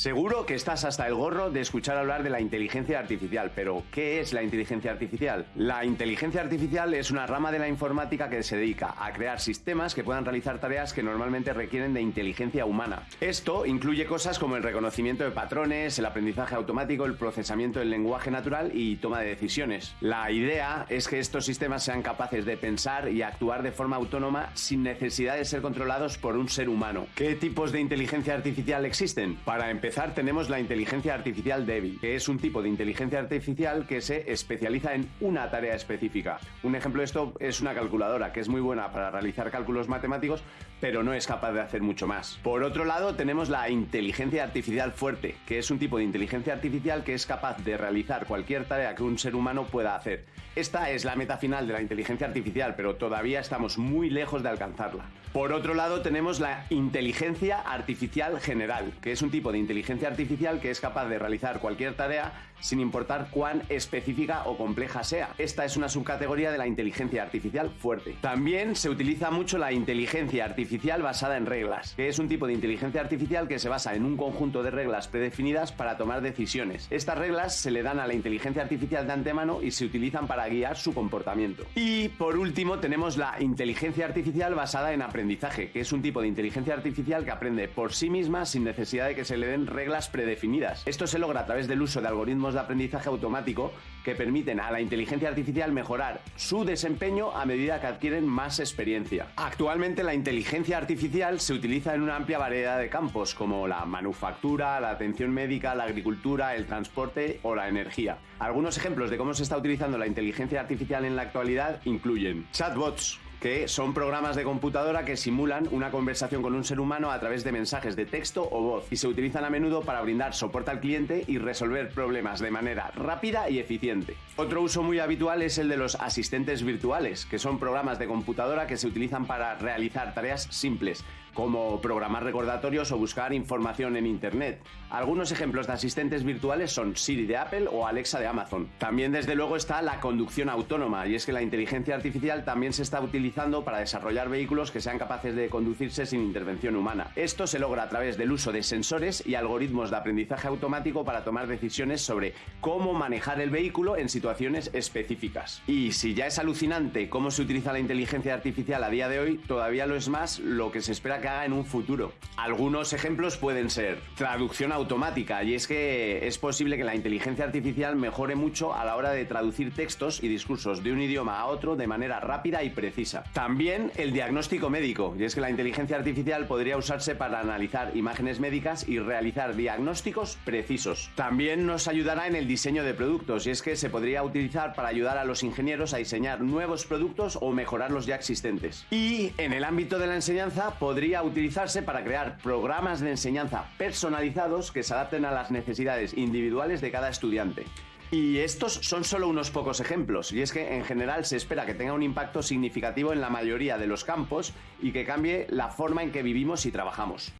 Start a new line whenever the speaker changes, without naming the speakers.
Seguro que estás hasta el gorro de escuchar hablar de la inteligencia artificial, pero ¿qué es la inteligencia artificial? La inteligencia artificial es una rama de la informática que se dedica a crear sistemas que puedan realizar tareas que normalmente requieren de inteligencia humana. Esto incluye cosas como el reconocimiento de patrones, el aprendizaje automático, el procesamiento del lenguaje natural y toma de decisiones. La idea es que estos sistemas sean capaces de pensar y actuar de forma autónoma sin necesidad de ser controlados por un ser humano. ¿Qué tipos de inteligencia artificial existen? Para empezar tenemos la inteligencia artificial débil, que es un tipo de inteligencia artificial que se especializa en una tarea específica. Un ejemplo de esto es una calculadora, que es muy buena para realizar cálculos matemáticos, pero no es capaz de hacer mucho más. Por otro lado, tenemos la inteligencia artificial fuerte, que es un tipo de inteligencia artificial que es capaz de realizar cualquier tarea que un ser humano pueda hacer. Esta es la meta final de la inteligencia artificial, pero todavía estamos muy lejos de alcanzarla. Por otro lado, tenemos la inteligencia artificial general, que es un tipo de inteligencia artificial que es capaz de realizar cualquier tarea sin importar cuán específica o compleja sea. Esta es una subcategoría de la inteligencia artificial fuerte. También se utiliza mucho la inteligencia artificial basada en reglas, que es un tipo de inteligencia artificial que se basa en un conjunto de reglas predefinidas para tomar decisiones. Estas reglas se le dan a la inteligencia artificial de antemano y se utilizan para guiar su comportamiento. Y por último tenemos la inteligencia artificial basada en aprendizaje, que es un tipo de inteligencia artificial que aprende por sí misma sin necesidad de que se le den reglas predefinidas. Esto se logra a través del uso de algoritmos de aprendizaje automático que permiten a la inteligencia artificial mejorar su desempeño a medida que adquieren más experiencia. Actualmente la inteligencia artificial se utiliza en una amplia variedad de campos como la manufactura, la atención médica, la agricultura, el transporte o la energía. Algunos ejemplos de cómo se está utilizando la inteligencia artificial en la actualidad incluyen chatbots, que son programas de computadora que simulan una conversación con un ser humano a través de mensajes de texto o voz y se utilizan a menudo para brindar soporte al cliente y resolver problemas de manera rápida y eficiente. Otro uso muy habitual es el de los asistentes virtuales, que son programas de computadora que se utilizan para realizar tareas simples, como programar recordatorios o buscar información en Internet. Algunos ejemplos de asistentes virtuales son Siri de Apple o Alexa de Amazon. También desde luego está la conducción autónoma y es que la inteligencia artificial también se está utilizando para desarrollar vehículos que sean capaces de conducirse sin intervención humana. Esto se logra a través del uso de sensores y algoritmos de aprendizaje automático para tomar decisiones sobre cómo manejar el vehículo en situaciones específicas. Y si ya es alucinante cómo se utiliza la inteligencia artificial a día de hoy, todavía lo es más lo que se espera que haga en un futuro. Algunos ejemplos pueden ser traducción automática, y es que es posible que la inteligencia artificial mejore mucho a la hora de traducir textos y discursos de un idioma a otro de manera rápida y precisa. También el diagnóstico médico, y es que la inteligencia artificial podría usarse para analizar imágenes médicas y realizar diagnósticos precisos. También nos ayudará en el diseño de productos, y es que se podría utilizar para ayudar a los ingenieros a diseñar nuevos productos o mejorar los ya existentes. Y en el ámbito de la enseñanza podría utilizarse para crear programas de enseñanza personalizados que se adapten a las necesidades individuales de cada estudiante. Y estos son solo unos pocos ejemplos, y es que en general se espera que tenga un impacto significativo en la mayoría de los campos y que cambie la forma en que vivimos y trabajamos.